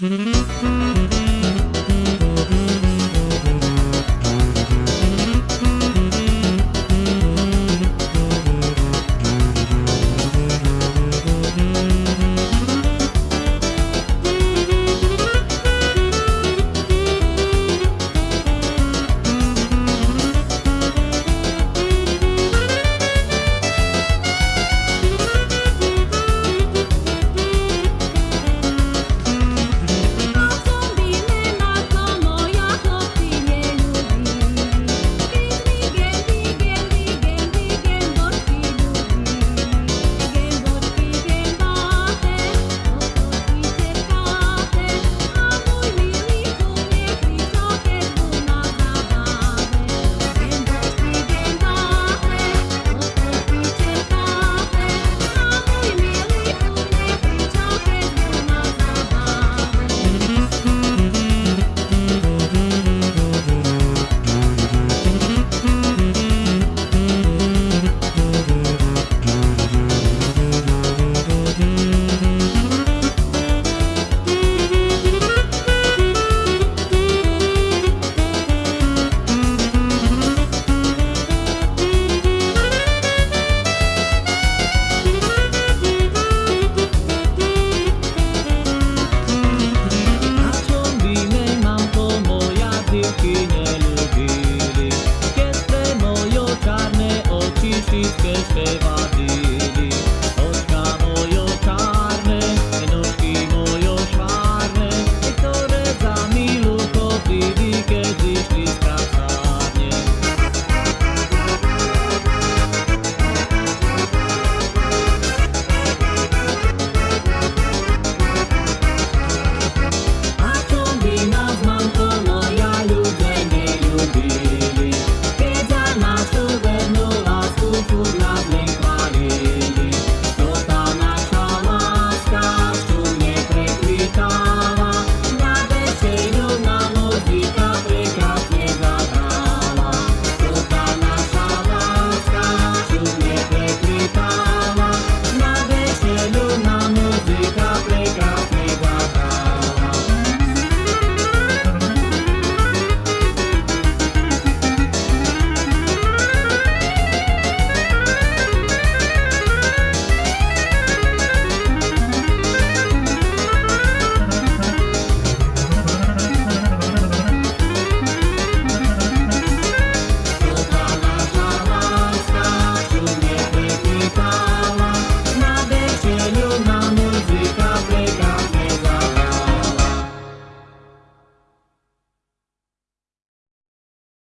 Mm-hmm. to stay safe.